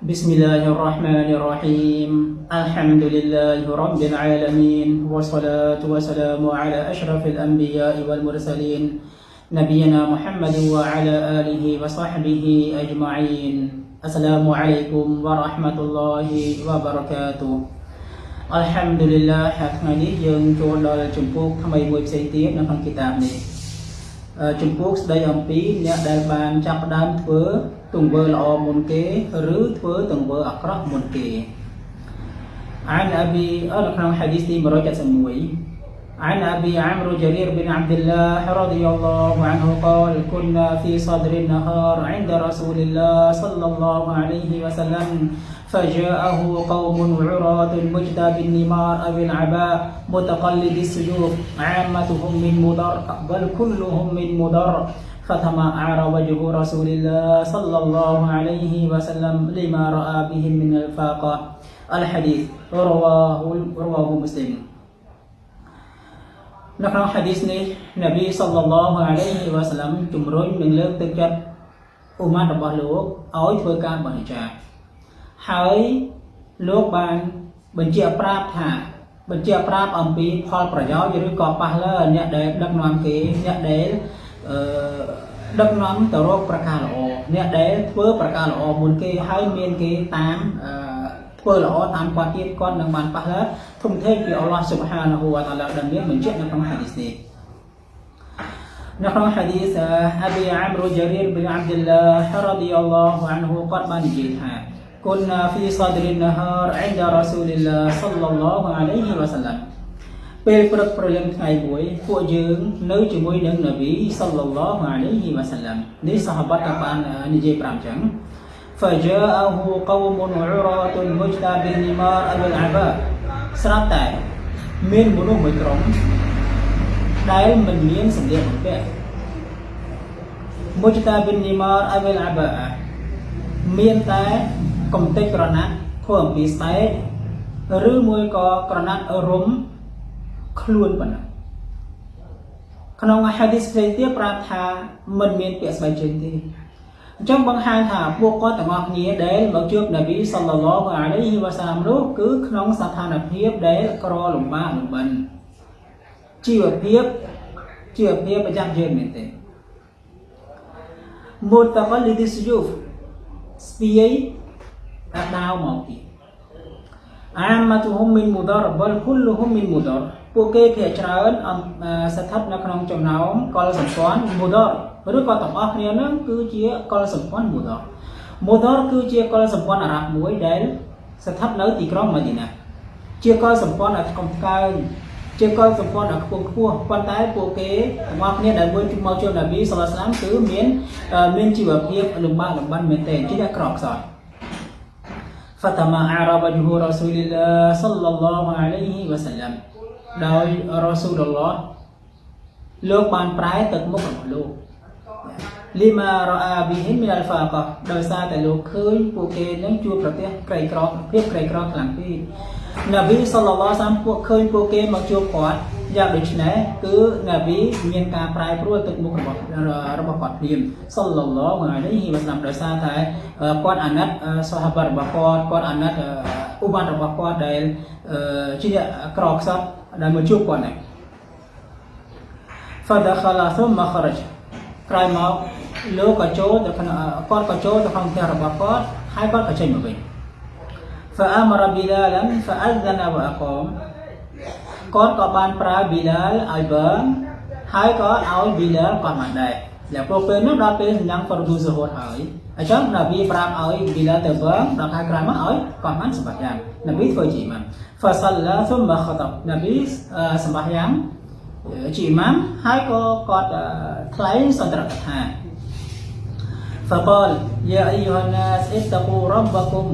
بسم الله الرحمن الرحيم الحمد لله رب العالمين والصلاة والسلام على أشرف الأنبياء والمرسلين نبينا محمد وعلى آله وصحبه أجمعين السلام عليكم ورحمة الله وبركاته อัลฮัมดุลิลลาห์หากในนี้ยังโจรดอลจนพวกทำไมมวยเซตีฟในพังกิตาบนี้ ជំពូកស្ដីអំពីអ្នកដែលបានចាប់ផ្ដើមធ្វើទង្វើល្អមុនគេឬធ្វើទង្វើអាក្រក់មុនគេអានអប៊ីអល់ក្នុងហាឌីសទី171 عن أبي عمرو جرير بن عبد الله رضي الله عنه قال كنا في صدر النهار عند رسول الله صلى الله عليه وسلم فجاءه قوم عراة مجدى بالنمار أو العباء متقلد السيوف عامتهم من مضر بل كلهم من مضر فتمعر وجه رسول الله صلى الله عليه وسلم لما رأى بهم من الفاقة الحديث رواه رواه مسلم នៅក្នុងហាឌីសនេះនប៊ីសល្លឡោះអាឡៃហ៊ីវ៉ាសឡាំជំរុញនិងលើកទឹកចិត្តអ៊ុម៉ាត់របស់លោកឲ្យធ្វើការបរិច្ចាគ ហើយលោកបានបញ្ជាក់ប្រាប់ថាបញ្ជាក់ប្រាប់អំពីផលប្រយោជន៍ឬក៏ប៉ះលើអ្នកដែលដឹកនាំគេអ្នកដែលអឺដឹកនាំទៅរកប្រការល្អអ្នកដែលធ្វើប្រការល្អមុនគេហើយមានគេតាមអឺធ្វើល្អតាមគាត់ទៀតគាត់នឹងបានប៉ះលើធំធេងពីអល់ឡោះស៊ុបហានាហ៊ូវតាឡាដែលមានបញ្ជាក់នៅក្នុងហាឌីសនេះនៅក្នុងហាឌីសអាប៊ីអាមរូជារីរប៊ីអាប់ឌុលឡាហរ៉ាឌីអល់ឡោះអានហ៊ូគាត់បាននិយាយថា كنا في صدر النهار عند رسول الله صلى الله عليه وسلم ពេលព្រឹកព្រលឹមថ្ងៃមួយពួកយើងនៅជាមួយនឹងនប៊ីសល្លឡោះអាឡៃហ៊ីវ៉ាសាឡាំនេះសាហាបាត់ក៏បាននិយាយប្រាប់អញ្ចឹង فجاءه قوم عراة مجدى بالنمار أو العباء ស្រាប់តែមានមនុស្សមួយក្រុមដែលមិនមានសម្លៀកបំពាក់ مجدى بالنمار أو العباء មានតែ កំទេចក្រណាត់ធ្វើអំពីស្បែកឬមួយក៏ក្រណាត់រុំខ្លួនប៉ុណ្ណឹងក្នុងហាឌីសផ្សេងទៀតប្រាប់ថាមិនមានពាក្យស្បែកជើងទេអញ្ចឹងបង្ហាញថាពួកគាត់ទាំងអស់គ្នាដែលមកជួបនប៊ីសល្លឡោះអាឡៃហ៊ីវ៉ាសាឡាមនោះគឺក្នុងស្ថានភាពដែលក្រលំបាកលំបិនជីវភាពជីវភាពប្រចាំយើងមែនទេមូតកលីឌីសយូហ្វស្ពាយអា ដាវមកទៀតអាម៉ាតុហុំមីនមូដរបលគុលហុំមីនមូដរពួកគេភាគច្រើនស្ថិតនៅក្នុងចំណោមកុលសម្ព័ន្ធមូដរឬក៏ទាំងអស់គ្នានឹងគឺជាកុលសម្ព័ន្ធមូដរមូដរគឺជាកុលសម្ព័ន្ធអារ៉ាប់មួយដែលស្ថិតនៅទីក្រុងម៉ាឌីណាជាកុលសម្ព័ន្ធនៅក្នុងផ្កើងជាកុលសម្ព័ន្ធនៅខ្ពង់ខ្ពស់ប៉ុន្តែពួកគេទាំងអស់គ្នាដែលមួយមកជួបនប៊ីសាឡាស្លាមគឺមានមានជីវភាពលំបាកលំបិនមែនទែនជាអ្នកក្រខ្សោយ fatama arabajuhu rasulillah sallallahu alaihi wasallam ដោយរ៉ូស៊ូលឡោះលោកបានប្រែទឹកមុខរបស់លោកលីម៉ារ៉ាប៊ីហ៊ីមីអល់ហ្វាកដោយសារតែលោកឃើញពួកគេនឹងជួបប្រទះក្រីក្រភាពក្រីក្រខ្លាំងពេកនប៊ីសល្លឡោះសាមពួកឃើញពួកគេមកជួបគាត់ យ៉ាងដូចនេះគឺនប៊ីមានការប្រែប្រួលទឹកមុខរបស់របស់គាត់ព្រាមសល្លឡោះអាឡៃហ៊ីវ៉ាសឡាមដោយសារតែគាត់អាណិតសាហាបារបស់គាត់គាត់អាណិតឧបមារបស់គាត់ដែលជាក្រខ្សត់ដែលមកជួបគាត់នេះ فدخل ثم خرج ក្រោយមកលោកក៏ចូលទៅក្នុងគាត់ក៏ចូលទៅក្នុងផ្ទះរបស់គាត់ហើយគាត់ក៏ចេញមកវិញ فأمر بلالا فأذن وأقام គាត់ក៏បានប្រើ Bilal ឲ្យបើហើយក៏ឲ្យ Bilal គាត់មកដែរតែពួកពេលនោះដល់ពេលសញ្ញាគាត់ទូសហូតហើយអញ្ចឹងនប៊ីប្រាប់ឲ្យ Bilal ទៅបើដល់ខែក្រោយមកឲ្យគាត់បានសម្បត្តិយ៉ាងនប៊ីធ្វើជាអ៊ីម៉ាំ Fasalla thumma khatab នប៊ីសម្បត្តិយ៉ាងជាអ៊ីម៉ាំហើយក៏គាត់ថ្លែងសន្ទរកថា فقال يا أيها الناس اتقوا ربكم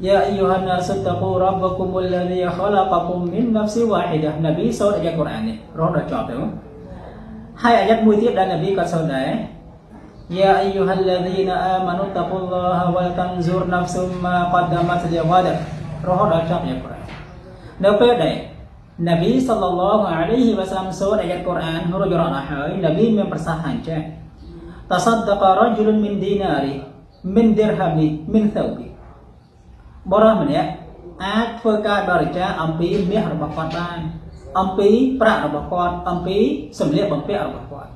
Ya ayuhan nasu taqu rabbakum alladhi khalaqakum min nafsin wahidah. Nabi sau ayat Quran ni. rõ dah jawab tu. Hai ayat mùi tiap đã Nabi kat sau đấy. Ya ayyuhalladzina amanu taqullaha wa tanzur nafsum ma qaddamat lighadin. Rõ dah jawab ayat Quran. Nếu phép eh? Nabi sallallahu alaihi wasallam sau ayat Quran huruf jorana hai Nabi mempersahkan cek. Tasaddaqa rajulun min dinari min dirhami min thawbi បរិសម្នាក់អាចធ្វើការបរិច្ចាគអំពីមាសរបស់គាត់បានអំពីប្រាក់របស់គាត់អំពីសម្លៀកបំពាក់របស់គាត់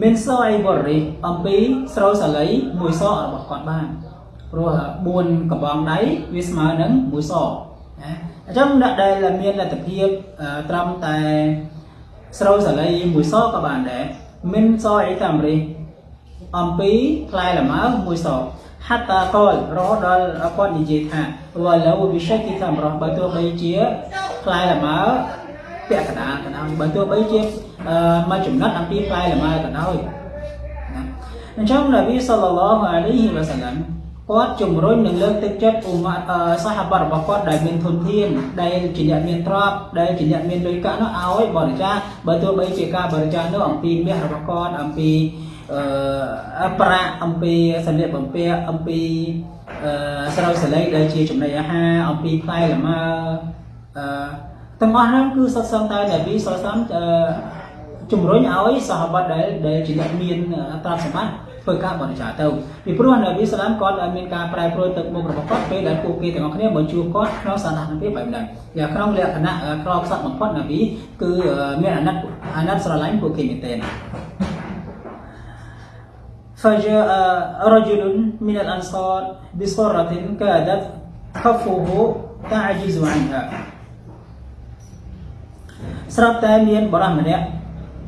មានសអីបរិសអំពីស្រោសាលីមួយសរបស់គាត់បានព្រោះ4កំបងដៃវាស្មើនឹងមួយសណាអញ្ចឹងអ្នកដែលមានលទ្ធភាពត្រឹមតែស្រោសាលីមួយសក៏បានដែរមានសអីតាមរិះអំពីផ្លែលម៉ើមួយស ហាត់តាកលរហូតដល់គាត់និយាយថាវ៉ាឡូវិសេទីតាមរស់បើទោះបីជាផ្លែលម៉ើពាក់កណ្ដាលក៏ដោយបើទោះបីជាមកចំណិតអំពីផ្លែលម៉ើក៏ដោយណាអញ្ចឹងនប៊ីសល្លឡោះអាឡៃហ៊ីវ៉ាសាឡាំគាត់ជំរុញនិងលើកទឹកចិត្តអ៊ុម៉ាសាហាបរបស់គាត់ដែលមានធនធានដែលជាអ្នកមានទ្រព្យដែលជាអ្នកមានលុយកាក់នោះឲ្យបរិច្ចាគបើទោះបីជាការបរិច្ចាគនោះអំពីមាសរបស់គាត់អំពី អឺប្រាក់អំពីសម្លៀកបំពាក់អំពីអឺស្រោចសលេងដែលជាចំណីអាហារអំពីផ្លែលម៉ើអឺទាំងអស់ហ្នឹងគឺសុទ្ធសឹងតែនប៊ីសុលសាមជំរុញឲ្យសហបតដែលដែលជាអ្នកមានទ្រព្យសម្បត្តិធ្វើការបរិច្ចាគទៅពីព្រោះនប៊ីសាឡាមគាត់មានការប្រែប្រួលទឹកមុខរបស់គាត់ពេលដែលពួកគេទាំងអស់គ្នាមកជួបគាត់ក្នុងស្ថានភាពបែបហ្នឹងយ៉ាងក្នុងលក្ខណៈក្រខ្សត់បំផុតនប៊ីគឺមានអាណិតអាណិតស្រឡាញ់ពួកគេមែនទែន فجاء رجل من الأنصار بصرة كادت كفه تعجز عنها ស្រាប់តែមានបរិសម្នាក់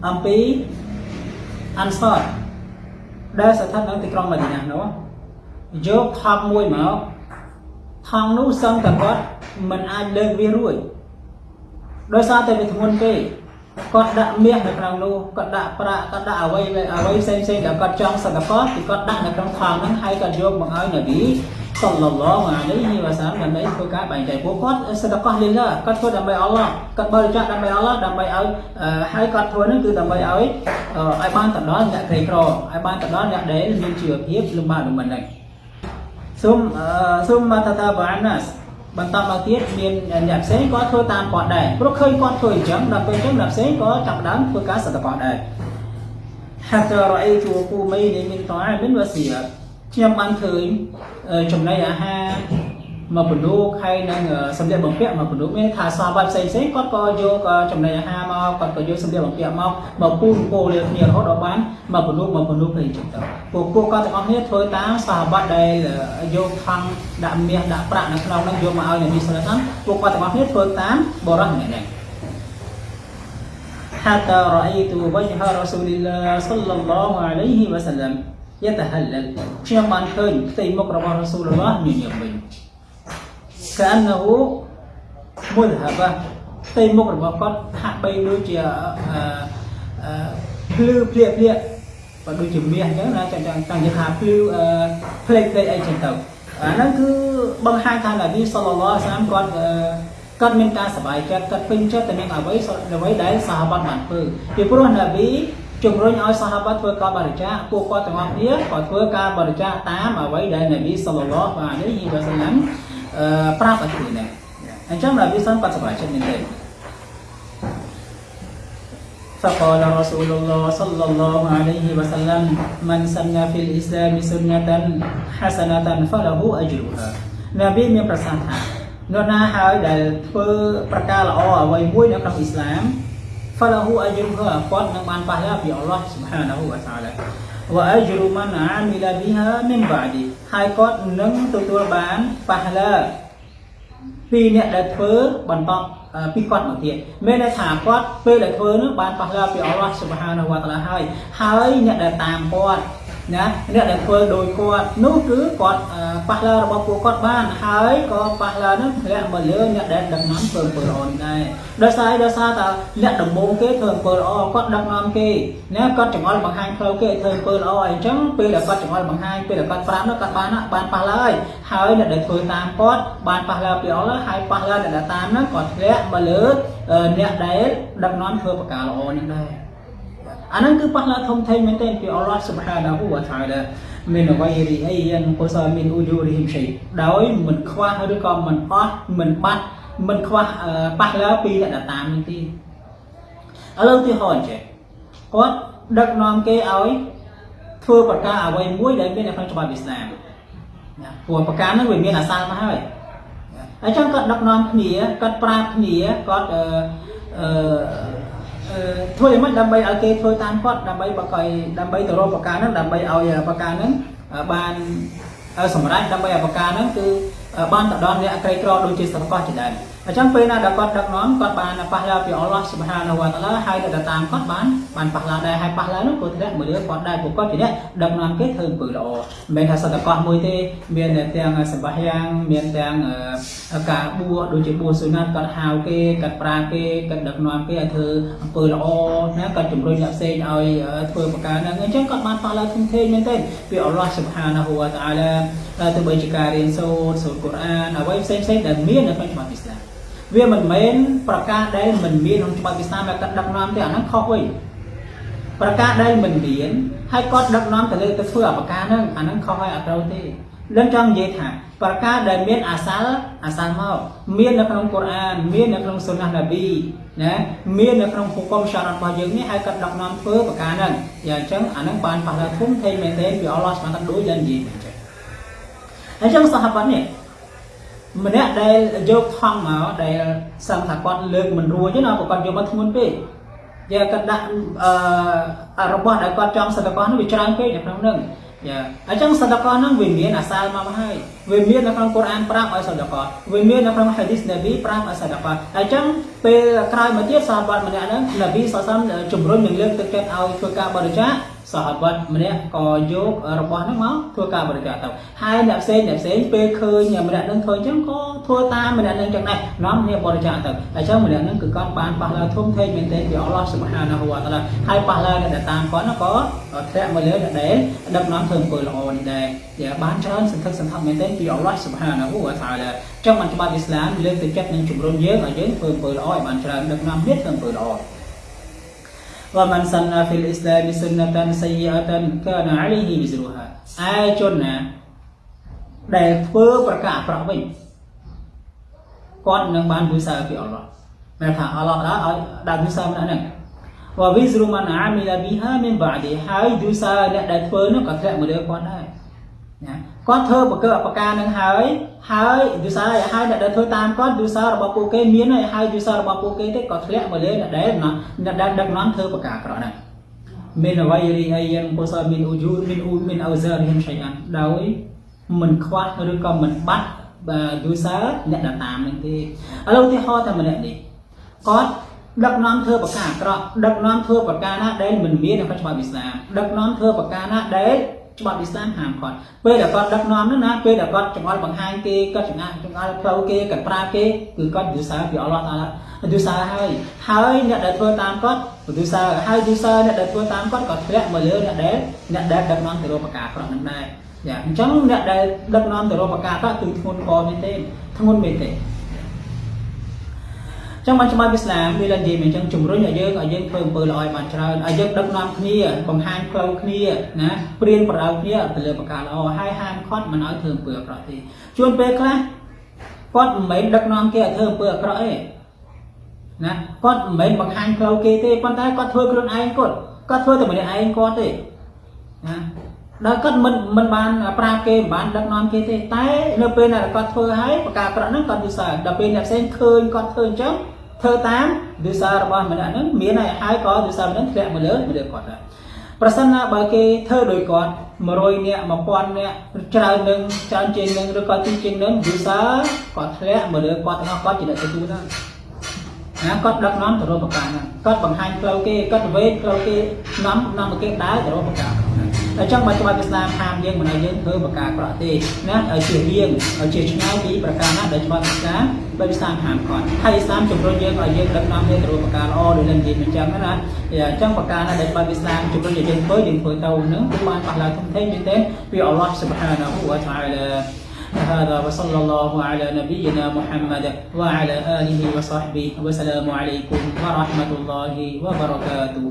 អំពីអាន់សតដែលស្ថិតនៅទីក្រុងម៉ាឌីណានោះយកថប់មួយមកថងនោះសឹងតែគាត់មិនអាចលើកវារួចដោយសារតែវាធ្ងន់ពេក គាត់ដាក់មាសនៅក្នុងនោះគាត់ដាក់ប្រាក់គាត់ដាក់អ្វីអ្វីផ្សេងផ្សេងដែលគាត់ចង់សឹកកកគឺគាត់ដាក់នៅក្នុងថងហ្នឹងហើយគាត់យកមកឲ្យនប៊ីសល្លឡោះអាឡៃហ៊ីវ៉ាសាឡាមដើម្បីធ្វើការបែងចែកពួកគាត់សដកោះលីឡាគាត់ធ្វើដើម្បីអល់ឡោះគាត់បរិច្ចាគដើម្បីអល់ឡោះដើម្បីឲ្យហើយគាត់ធ្វើហ្នឹងគឺដើម្បីឲ្យឲ្យបានទៅដល់អ្នកក្រីក្រឲ្យបានទៅដល់អ្នកដែលមានជីវភាពលំបាកលំបិនហ្នឹងសូមសូមមកតាតាបាណាស បន្តមកទៀតមានអ្នកផ្សេងក៏ធ្វើតាមគាត់ដែរព្រោះឃើញគាត់ធ្វើអញ្ចឹងដល់ពេលអញ្ចឹងអ្នកផ្សេងក៏ចាប់ផ្ដើមធ្វើការសដកោះដែរ حتى رأيت وقومين من طعام وسيرة ខ្ញុំបានឃើញចំណីអាហារ មកបណ្ដូកហើយនឹងសម្លៀកបំពាក់មកបណ្ដូកមានថាសាវ៉ាផ្សេងផ្សេងគាត់ក៏យកចំណីអាហារមកគាត់ក៏យកសម្លៀកបំពាក់មកមកពូនពោលាគ្នារហូតដល់បានមកបណ្ដូកមកបណ្ដូកគ្នាចឹងទៅពួកពួកគាត់ទាំងអស់គ្នាធ្វើតាមសាវ៉ាដែលយកថង់ដាក់មាសដាក់ប្រាក់នៅក្នុងនោះយកមកឲ្យនប៊ីសាឡាមពួកគាត់ទាំងអស់គ្នាធ្វើតាមបរិសម្នាក់នេះ حتى رأيت وجه رسول الله صلى الله عليه وسلم យតហលលខ្ញុំបានឃើញផ្ទៃមុខរបស់រ៉ាស៊ូលឡោះញញឹមវិញ កាននូមុលហាបាផ្ទៃមុខរបស់គាត់ហាក់បីដូចជាអឺភ្លឺភ្លាកភ្លាកបើដូចជាមាសអញ្ចឹងណាចាំចាំតាំងថាភ្លឺផ្លេកផ្លេកអីចឹងទៅអាហ្នឹងគឺបង្ហាញថានប៊ីសល្លឡោះអាសាមគាត់គាត់មានការសប្បាយចិត្តគាត់ពេញចិត្តទៅនឹងអ្វីអ្វីដែលសាហាបបានធ្វើពីព្រោះនប៊ីជំរុញឲ្យសាហាបាធ្វើការបរិច្ចាគពួកគាត់ទាំងអស់គ្នាក៏ធ្វើការបរិច្ចាគតាមអ្វីដែលនប៊ីសល្លឡោះអាឡៃហ៊ីវ៉ាសាឡាំអឺប្រាប់ឲ្យធ្វើដែរអញ្ចឹងនប៊ីសានគា ត់សប្បាយចិត្តមែនទេ فقال رسول الله صلى الله عليه وسلم من سن في الإسلام سنة حسنة فله أجرها នប៊ីមានប្រសាសន៍ថានរណាហើយដែលធ្វើប្រការល្អអ្វីមួយនៅក្នុងអ៊ីស្លាម falahu ajruha គាត់នឹងបានប៉ះឡាពីអល់ឡោះ subhanahu wa ta'ala វ៉ាអជ្រុមិនអាមីឡាប៊ីហាមីនបាឌីហើយគាត់នឹងទទួលបានប៉ះឡាពីអ្នកដែលធ្វើបន្តពីគាត់មកទៀតមានន័យថាគាត់ពេលដែលធ្វើនោះបានប៉ះឡាពីអល់ឡោះ subhanahu wa ta'ala ហើយហើយអ្នកដែលតាមគាត់ ណាអ្នកដែលធ្វើដោយគាត់នោះគឺគាត់ប៉ះឡារបស់ពួកគាត់បានហើយក៏ប៉ះឡានោះធ្លាក់មកលើអ្នកដែលដឹកនាំធ្វើអំពើល្អនេះដែរដោយសារដោយសារតែអ្នកដំបូងគេធ្វើអំពើល្អគាត់ដឹកនាំគេណាគាត់ចង្អុលបង្ហាញផ្លូវគេឲ្យធ្វើអំពើល្អអីចឹងពេលដែលគាត់ចង្អុលបង្ហាញពេលដែលគាត់ប្រាប់នោះគាត់បានបានប៉ះឡាហើយហើយអ្នកដែលធ្វើតាមគាត់បានប៉ះឡាពីអល់ហើយប៉ះឡាអ្នកដែលតាមនោះគាត់ធ្លាក់មកលើអ្នកដែលដឹកនាំធ្វើប្រការល្អនេះដែរ អាហ្នឹងគឺប៉ះឡាធំធេងមែនទែនពីអល់ឡោះ Subhanahu wa Ta'ala មានអ្វីរីអីយ៉ាងកុសលមានអ៊ូយូរីហ៊ីមឆៃដោយមិនខ្វះឬក៏មិនអស់មិនបាត់មិនខ្វះប៉ះឡាពីអ្នកដែលតាមនេះទេឥឡូវទីហោអញ្ចឹងគាត់ដឹកនាំគេឲ្យធ្វើប្រការអ្វីមួយដែលមាននៅក្នុងច្បាប់អ៊ីស្លាមណាព្រោះប្រការហ្នឹងវាមានអាសាលមកហើយអញ្ចឹងគាត់ដឹកនាំគ្នាគាត់ប្រាប់គ្នាគាត់អឺអឺ ធ្វើយ៉ាងម៉េចដើម្បីឲ្យគេធ្វើតាមគាត់ដើម្បីបកឲ្យដើម្បីទៅរកប្រការហ្នឹងដើម្បីឲ្យប្រការហ្នឹងបានសម្រាប់ដើម្បីឲ្យប្រការហ្នឹងគឺបានទៅដល់អ្នកក្រីក្រដូចជាស្រកោះជាដើម អញ្ចឹងពេលណាដែលគាត់ដឹកនាំគាត់បានប៉ះឡាពីអល់ឡោះសុបហានវតាឡាហើយទៅតាមគាត់បានបានប៉ះឡាដែរហើយប៉ះឡានោះក៏ធ្លាក់មកលើគាត់ដែរពួកគាត់ជាអ្នកដឹកនាំគេធ្វើអំពើល្អមិនមែនថាសតកោះមួយទេមានទាំងសម្បះយ៉ាងមានទាំងការបួសដូចជាបួសសុណាត់គាត់ហៅគេគាត់ប្រាគេគាត់ដឹកនាំគេឲ្យធ្វើអំពើល្អណាគាត់ជំរុញអ្នកផ្សេងឲ្យធ្វើប្រការហ្នឹងអញ្ចឹងគាត់បានប៉ះឡាធំធេងមែនទេពីអល់ឡោះសុបហានវតាឡាទៅបីជាការរៀនសូត្រសូត្រកូរ៉ានអ្វីផ្សេងផ្សេងដែលមាននៅក្នុងច្បាប់អ៊ីស្លាម វាមិនមែនប្រការដែលមិនមានក្នុងច្បាប់អ៊ីស្លាមដែលគាត់ដឹកនាំទេអាហ្នឹងខុសវិញប្រការដែលមិនមានហើយគាត់ដឹកនាំទៅលើទៅធ្វើអបការហ្នឹងអាហ្នឹងខុសហើយអត់ត្រូវទេនឹងចង់និយាយថាប្រការដែលមានអាសាល់អាសាល់មកមាននៅក្នុងកូរ៉ានមាននៅក្នុងសុនណះណាប៊ីណាមាននៅក្នុងហុគមសារ៉ាត់របស់យើងនេះហើយគាត់ដឹកនាំធ្វើប្រការហ្នឹងយ៉ាងអញ្ចឹងអាហ្នឹងបានប៉ះដល់ធំធេងមែនទេពីអល់ឡោះស្មានតែដូចយ៉ាងនិយាយអញ្ចឹងអញ្ចឹងសាហាបាត់នេះ ម្នាក់ដែលយកថង់មកដែលសឹងថាគាត់លើកមិនរួចទេណាគាត់យកមកធ្ងន់ពេកយកគាត់ដាក់អឺរបស់ដែលគាត់ចង់សតកោនោះវាច្រើនពេកនៅក្នុងហ្នឹងយ៉ាអញ្ចឹងសតកោហ្នឹងវាមានអាសាលមកហើយវាមាននៅក្នុងកូរ៉ានប្រាប់ឲ្យសតកោវាមាននៅក្នុងហាឌីសនប៊ីប្រាប់ឲ្យសតកោអញ្ចឹងពេលក្រោយមកទៀតសាហាបម្នាក់ហ្នឹងនប៊ីសសំជំរុញនឹងលើកទឹកចិត្តឲ្យធ្វើការបរិច្ចាគ សាហាបတ်ម្នាក់ក៏យករបស់ហ្នឹងមកធ្វើការបរិច្ចាគទៅហើយអ្នកផ្សេងអ្នកផ្សេងពេលឃើញម្នាក់ហ្នឹងធ្វើអញ្ចឹងក៏ធ្វើតាមម្នាក់ហ្នឹងចឹងដែរនាំគ្នាបរិច្ចាគទៅអញ្ចឹងម្នាក់ហ្នឹងគឺគាត់បានប៉ះឡើងធំធេងមែនទែនពីអល់ឡោះស៊ុបហានាហ៊ូវតាឡាហើយប៉ះឡើងអ្នកដែលតាមគាត់ក៏ធ្លាក់មកលើអ្នកដែលដឹកនាំធ្វើអំពើល្អនេះដែរដែលបានច្រើនសន្ធឹកសន្ធាប់មែនទែនពីអល់ឡោះស៊ុបហានាហ៊ូវតាឡាចឹងបានច្បាប់អ៊ីស្លាមលើកទឹកចិត្តនិងជំរុញយើងឲ្យយើងធ្វើអំពើល្អឲ្យបានច្រើនដឹកនាំទៀតធ្វើអំពើល្អ ومن سن في الإسلام سنة سيئة كان عليه وزرها ឯជនណាដែលធ្វើប្រការអាក្រក់វិញគាត់នឹងបានវិសាពីអល់ឡោះតែថាអល់ឡោះដែរឲ្យដាក់វិសាម្នាក់ហ្នឹងវ៉ាវិស្រុមិនអាមីឡាប៊ីហាមីនបាឌីហើយវិសាអ្នកដែលធ្វើនោះក៏ធ្លាក់មកលើគាត់ដែរណា គាត់ធ្វើបកអបការនឹងហើយហើយវិសាហើយអ្នកដែលធ្វើតាមគាត់វិសារបស់ពួកគេមានហើយហើយវិសារបស់ពួកគេទេក៏ធ្លាក់មកលើអ្នកដែលអ្នកដែលដឹកនាំធ្វើបការក្រហ្នឹងមានអ្វីរីអីយ៉ាងពុសាមានអ៊ូយូមានអ៊ូមានអោសារីហិមឆៃអានដោយមិនខ្វះឬក៏មិនបាត់បាទវិសាអ្នកដែលតាមនឹងទេឥឡូវឧទាហរណ៍តែម្នាក់នេះគាត់ដឹកនាំធ្វើបការអាក្រក់ដឹកនាំធ្វើបការណាដែលមិនមាននៅក្នុងច្បាប់អ៊ីស្លាមដឹកនាំធ្វើបការណាដែល ច្បាប់អ៊ីស្លាមហាមគាត់ពេលដែលគាត់ដឹកនាំនោះណាពេលដែលគាត់ចង្អុលបង្ហាញគេគាត់ចង្អាចង្អុលផ្លូវគេគាត់ប្រើគេគឺគាត់យូសាពីអល់ឡោះតាឡាយូសាហើយហើយអ្នកដែលធ្វើតាមគាត់យូសាហើយយូសាអ្នកដែលធ្វើតាមគាត់ក៏ធ្លាក់មកលើអ្នកដែលអ្នកដែលដឹកនាំទៅរកប្រការប្រកនឹងដែរយ៉ាអញ្ចឹងអ្នកដែលដឹកនាំទៅរកប្រការប្រកគឺធ្ងន់កមែនទេធ្ងន់មែនទេ ចឹងបានច្បាប់អ៊ីស្លាមវាឡើងនិយាយមែនចឹងជំរុញឲ្យយើងឲ្យយើងធ្វើអំពើល្អឲ្យបានច្រើនឲ្យយើងដឹកនាំគ្នាបង្ហាញផ្លូវគ្នាណាព្រៀនប្រដៅគ្នាទៅលើប្រការល្អហើយហាមឃាត់មិនឲ្យធ្វើអំពើអាក្រក់ទេជួនពេលខ្លះគាត់មិនមែនដឹកនាំគេឲ្យធ្វើអំពើអាក្រក់ទេណាគាត់មិនមែនបង្ហាញផ្លូវគេទេប៉ុន្តែគាត់ធ្វើខ្លួនឯងគាត់គាត់ធ្វើតែម្នាក់ឯងគាត់ទេណាដល់គាត់មិនមិនបានប្រាប់គេមិនបានដឹកនាំគេទេតែនៅពេលដែលគាត់ធ្វើហើយប្រការប្រក់ហ្នឹងគាត់យល់សើដល់ពេលអ្នកផ្សេងឃើញគាត់ធ្វើអញ្ចឹង ធ្វើតាមវិសារបស់ម្នាក់ហ្នឹងមានហើយហើយក៏វិសាម្នាក់ធ្លាក់មកលើមកលើគាត់ដែរប្រសិនណាបើគេធ្វើដោយគាត់100នាក់1000នាក់ច្រើននឹងច្រើនជាងនឹងឬក៏ទីជាងនឹងវិសាគាត់ធ្លាក់មកលើគាត់ទាំងអស់គាត់ជាអ្នកទទួលដែរណាគាត់ដឹកនាំទៅរកប្រការហ្នឹងគាត់បង្ហាញផ្លូវគេគាត់វេកផ្លូវគេនាំនាំគេដើរទៅរកប្រការហ្នឹង អញ្ចឹងបើច្បាប់អ៊ីស្លាមហាមយើងមិនឲ្យយើងធ្វើប្រការក្រក់ទេណាឲ្យជារៀងឲ្យជាឆ្ងាយពីប្រការណាដែលច្បាប់អ៊ីស្លាមបើអ៊ីស្លាមហាមគាត់ហើយអ៊ីស្លាមជំរុញយើងឲ្យយើងដឹកនាំយើងទៅរកប្រការល្អដូចនឹងនិយាយអញ្ចឹងណាអញ្ចឹងប្រការណាដែលច្បាប់អ៊ីស្លាមជំរុញឲ្យយើងធ្វើយើងធ្វើទៅនឹងគឺបានប៉ះឡើងធំធេងមែនទេពីអល់ឡោះស៊ុបហានាហ៊ូវតាអាឡា هذا وصلى الله على نبينا محمد وعلى آله وصحبه والسلام عليكم ورحمة الله وبركاته